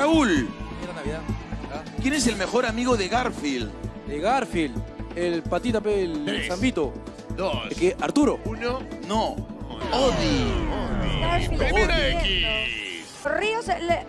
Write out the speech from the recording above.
Raúl, ah. ¿quién es el mejor amigo de Garfield? De Garfield, el patita, el Zambito. Dos. El Arturo. Uno. No, Odi. Garfield Primera X. Ríos le-